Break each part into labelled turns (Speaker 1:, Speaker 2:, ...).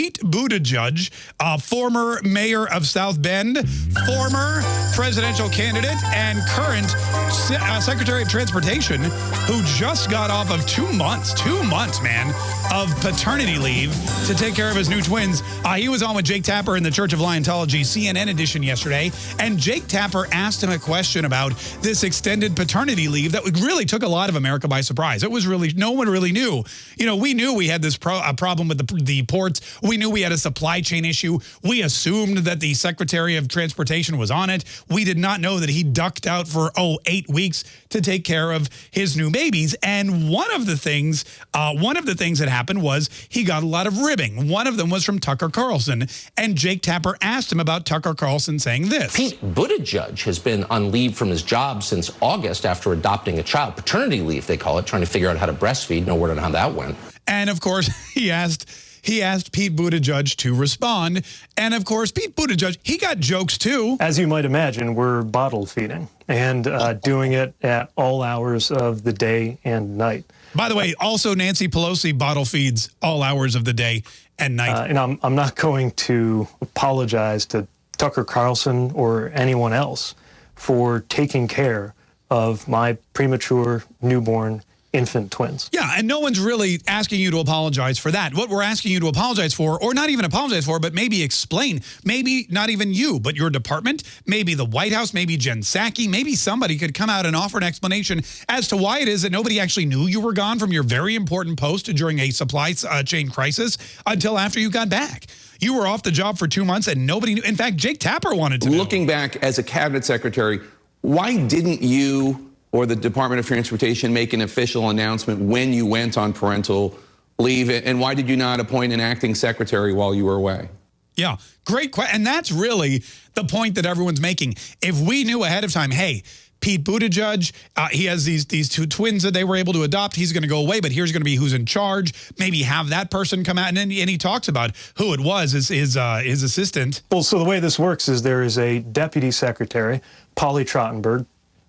Speaker 1: Pete Buttigieg, uh, former mayor of South Bend, former presidential candidate, and current Se uh, Secretary of Transportation, who just got off of two months, two months, man, of paternity leave to take care of his new twins. Uh, he was on with Jake Tapper in the Church of Liontology CNN edition yesterday, and Jake Tapper asked him a question about this extended paternity leave that really took a lot of America by surprise. It was really, no one really knew. You know, we knew we had this pro, a problem with the, the ports. Knew we had a supply chain issue. We assumed that the Secretary of Transportation was on it. We did not know that he ducked out for, oh, eight weeks to take care of his new babies. And one of the things, uh, one of the things that happened was he got a lot of ribbing. One of them was from Tucker Carlson. And Jake Tapper asked him about Tucker Carlson saying this.
Speaker 2: Pete Buttigieg has been on leave from his job since August after adopting a child. Paternity leave, they call it, trying to figure out how to breastfeed. No word on how that went.
Speaker 1: And of course, he asked he asked Pete Buttigieg to respond. And of course, Pete Buttigieg, he got jokes too.
Speaker 3: As you might imagine, we're bottle feeding and uh, doing it at all hours of the day and night.
Speaker 1: By the way, also Nancy Pelosi bottle feeds all hours of the day and night. Uh,
Speaker 3: and I'm, I'm not going to apologize to Tucker Carlson or anyone else for taking care of my premature newborn infant twins.
Speaker 1: Yeah, and no one's really asking you to apologize for that. What we're asking you to apologize for, or not even apologize for, but maybe explain, maybe not even you, but your department, maybe the White House, maybe Jen Psaki, maybe somebody could come out and offer an explanation as to why it is that nobody actually knew you were gone from your very important post during a supply uh, chain crisis until after you got back. You were off the job for two months and nobody knew. In fact, Jake Tapper wanted to
Speaker 4: Looking
Speaker 1: know.
Speaker 4: back as a cabinet secretary, why didn't you or the Department of Transportation make an official announcement when you went on parental leave? And why did you not appoint an acting secretary while you were away?
Speaker 1: Yeah, great question. And that's really the point that everyone's making. If we knew ahead of time, hey, Pete Buttigieg, uh, he has these these two twins that they were able to adopt. He's going to go away, but here's going to be who's in charge. Maybe have that person come out, and then, and he talks about who it was, his his, uh, his assistant.
Speaker 3: Well, so the way this works is there is a deputy secretary, Polly Trottenberg,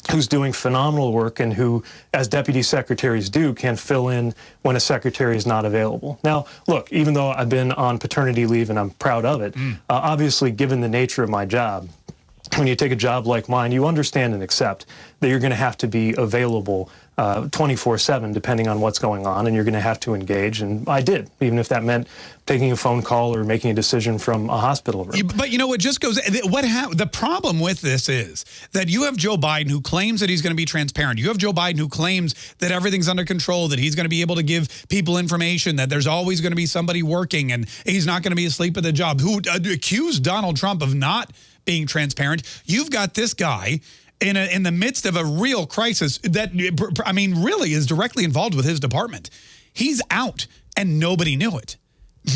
Speaker 3: who's doing phenomenal work and who, as deputy secretaries do, can fill in when a secretary is not available. Now, look, even though I've been on paternity leave and I'm proud of it, mm. uh, obviously, given the nature of my job, when you take a job like mine, you understand and accept that you're going to have to be available 24-7 uh, depending on what's going on, and you're going to have to engage. And I did, even if that meant taking a phone call or making a decision from a hospital room.
Speaker 1: But you know, it just goes, what the problem with this is that you have Joe Biden who claims that he's going to be transparent. You have Joe Biden who claims that everything's under control, that he's going to be able to give people information, that there's always going to be somebody working, and he's not going to be asleep at the job, who uh, accused Donald Trump of not being transparent. You've got this guy in, a, in the midst of a real crisis that, I mean, really is directly involved with his department. He's out and nobody knew it.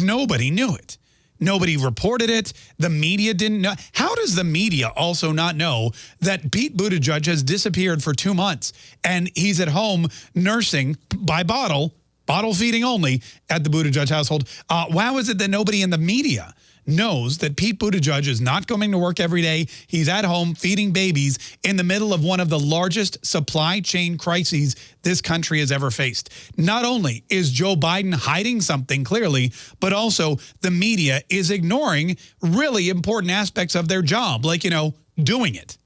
Speaker 1: Nobody knew it. Nobody reported it. The media didn't know. How does the media also not know that Pete Buttigieg has disappeared for two months and he's at home nursing by bottle, bottle feeding only at the Buttigieg household? Uh, was it that nobody in the media knows that Pete Buttigieg is not coming to work every day. He's at home feeding babies in the middle of one of the largest supply chain crises this country has ever faced. Not only is Joe Biden hiding something clearly, but also the media is ignoring really important aspects of their job, like, you know, doing it.